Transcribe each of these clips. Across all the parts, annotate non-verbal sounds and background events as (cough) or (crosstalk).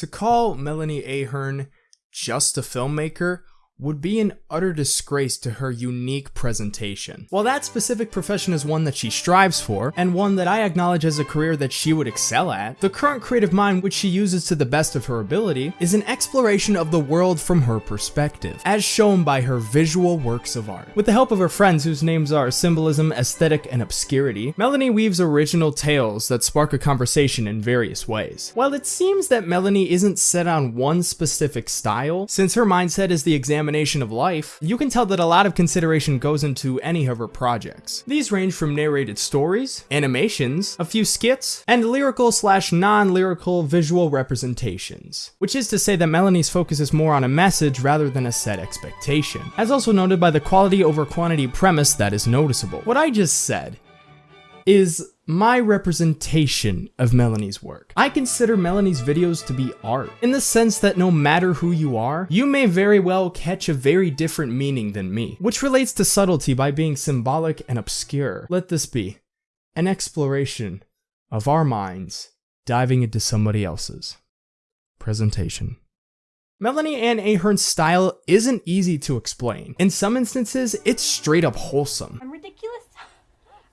To call Melanie Ahern just a filmmaker would be an utter disgrace to her unique presentation. While that specific profession is one that she strives for, and one that I acknowledge as a career that she would excel at, the current creative mind which she uses to the best of her ability is an exploration of the world from her perspective, as shown by her visual works of art. With the help of her friends whose names are Symbolism, Aesthetic, and Obscurity, Melanie weaves original tales that spark a conversation in various ways. While it seems that Melanie isn't set on one specific style, since her mindset is the examination of life, you can tell that a lot of consideration goes into any of her projects. These range from narrated stories, animations, a few skits, and lyrical slash non-lyrical visual representations. Which is to say that Melanie's focus is more on a message rather than a set expectation, as also noted by the quality over quantity premise that is noticeable. What I just said is my representation of Melanie's work. I consider Melanie's videos to be art, in the sense that no matter who you are, you may very well catch a very different meaning than me, which relates to subtlety by being symbolic and obscure. Let this be an exploration of our minds diving into somebody else's. Presentation. Melanie Ann Ahern's style isn't easy to explain. In some instances, it's straight up wholesome.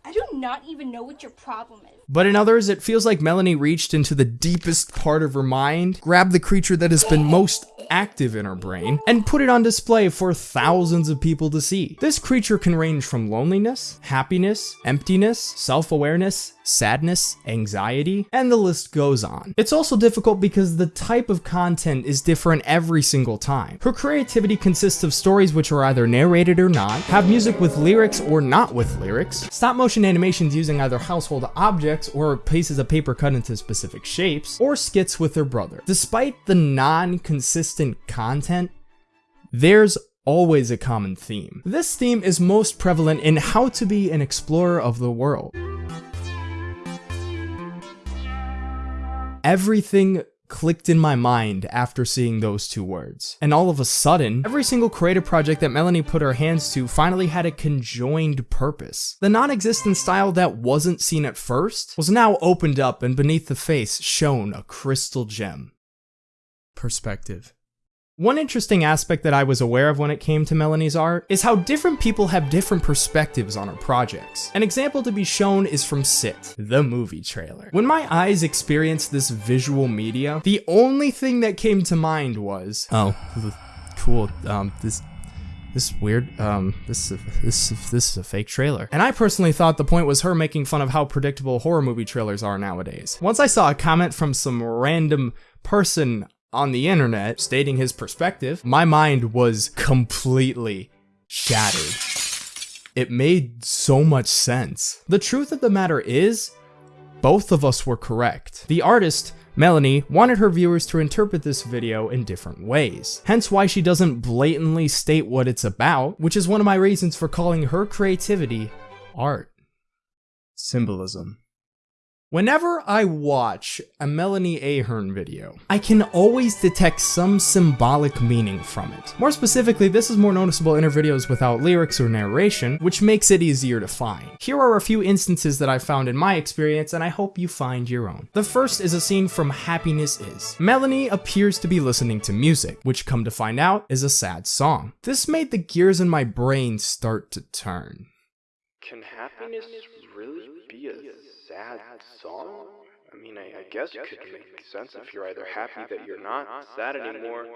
I do not even know what your problem is. But in others, it feels like Melanie reached into the deepest part of her mind, grabbed the creature that has been most active in her brain, and put it on display for thousands of people to see. This creature can range from loneliness, happiness, emptiness, self-awareness, sadness, anxiety, and the list goes on. It's also difficult because the type of content is different every single time. Her creativity consists of stories which are either narrated or not, have music with lyrics or not with lyrics, stop motion animations using either household objects or pieces of paper cut into specific shapes, or skits with her brother. Despite the non-consistent content, there's always a common theme. This theme is most prevalent in how to be an explorer of the world. Everything clicked in my mind after seeing those two words. And all of a sudden, every single creative project that Melanie put her hands to finally had a conjoined purpose. The non-existent style that wasn't seen at first was now opened up and beneath the face shone a crystal gem. Perspective. One interesting aspect that I was aware of when it came to Melanie's art is how different people have different perspectives on her projects. An example to be shown is from Sit, the movie trailer. When my eyes experienced this visual media, the only thing that came to mind was, oh, cool, um, this this is weird. Um, this this is, this is a fake trailer. And I personally thought the point was her making fun of how predictable horror movie trailers are nowadays. Once I saw a comment from some random person on the internet stating his perspective, my mind was completely shattered. It made so much sense. The truth of the matter is, both of us were correct. The artist, Melanie, wanted her viewers to interpret this video in different ways. Hence why she doesn't blatantly state what it's about, which is one of my reasons for calling her creativity art. Symbolism. Whenever I watch a Melanie Ahern video, I can always detect some symbolic meaning from it. More specifically, this is more noticeable in her videos without lyrics or narration, which makes it easier to find. Here are a few instances that I found in my experience, and I hope you find your own. The first is a scene from Happiness Is. Melanie appears to be listening to music, which come to find out is a sad song. This made the gears in my brain start to turn. Can happiness really be a sad song? I mean, I, I guess it could make sense if you're either happy that you're not sad anymore,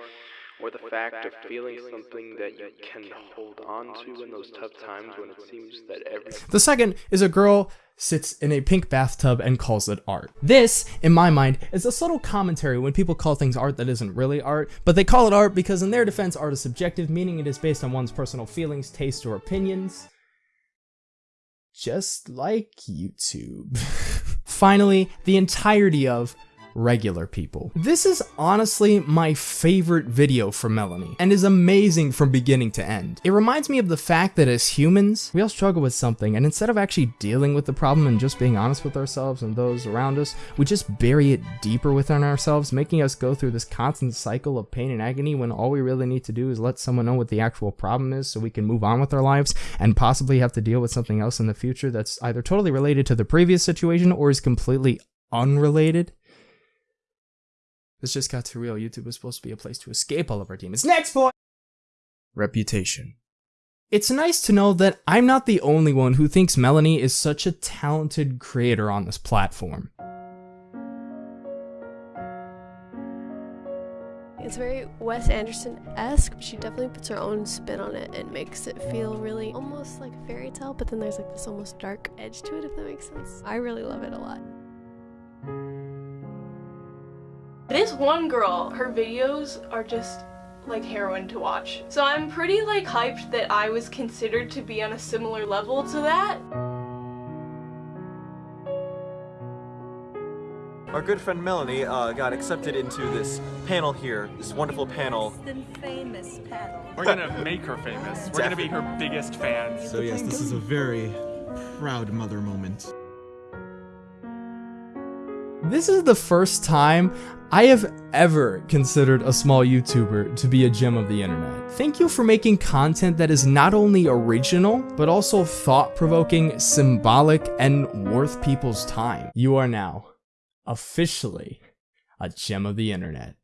or the fact of feeling something that you can hold on to in those tough times when it seems that every. The second is a girl sits in a pink bathtub and calls it art. This, in my mind, is a subtle commentary when people call things art that isn't really art, but they call it art because in their defense art is subjective, meaning it is based on one's personal feelings, taste, or opinions just like YouTube. (laughs) Finally, the entirety of regular people. This is honestly my favorite video from Melanie and is amazing from beginning to end. It reminds me of the fact that as humans, we all struggle with something and instead of actually dealing with the problem and just being honest with ourselves and those around us, we just bury it deeper within ourselves, making us go through this constant cycle of pain and agony when all we really need to do is let someone know what the actual problem is so we can move on with our lives and possibly have to deal with something else in the future that's either totally related to the previous situation or is completely unrelated. This just got too real. YouTube was supposed to be a place to escape all of our demons. Next point! Reputation. It's nice to know that I'm not the only one who thinks Melanie is such a talented creator on this platform. It's very Wes Anderson-esque. But she definitely puts her own spin on it and makes it feel really almost like a fairy tale, but then there's like this almost dark edge to it, if that makes sense. I really love it a lot. This one girl, her videos are just like heroin to watch. So I'm pretty like hyped that I was considered to be on a similar level to that. Our good friend Melanie uh, got accepted into this panel here, this wonderful panel. famous panel. We're gonna make her famous. We're gonna be her biggest fans. So yes, this is a very proud mother moment. This is the first time I have ever considered a small YouTuber to be a gem of the internet. Thank you for making content that is not only original, but also thought-provoking, symbolic, and worth people's time. You are now officially a gem of the internet.